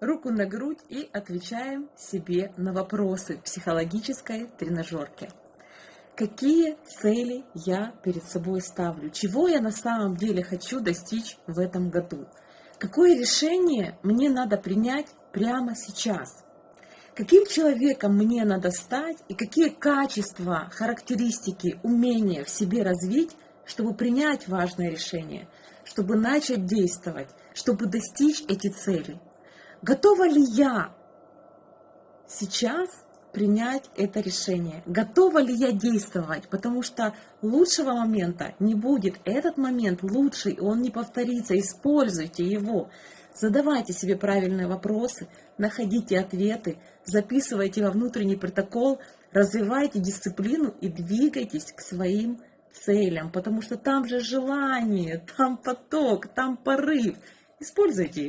руку на грудь и отвечаем себе на вопросы психологической тренажерки. Какие цели я перед собой ставлю? Чего я на самом деле хочу достичь в этом году? Какое решение мне надо принять прямо сейчас? Каким человеком мне надо стать и какие качества, характеристики, умения в себе развить, чтобы принять важное решение, чтобы начать действовать, чтобы достичь эти цели? Готова ли я сейчас принять это решение? Готова ли я действовать? Потому что лучшего момента не будет. Этот момент лучший, он не повторится. Используйте его. Задавайте себе правильные вопросы, находите ответы, записывайте во внутренний протокол, развивайте дисциплину и двигайтесь к своим целям, потому что там же желание, там поток, там порыв. Используйте его.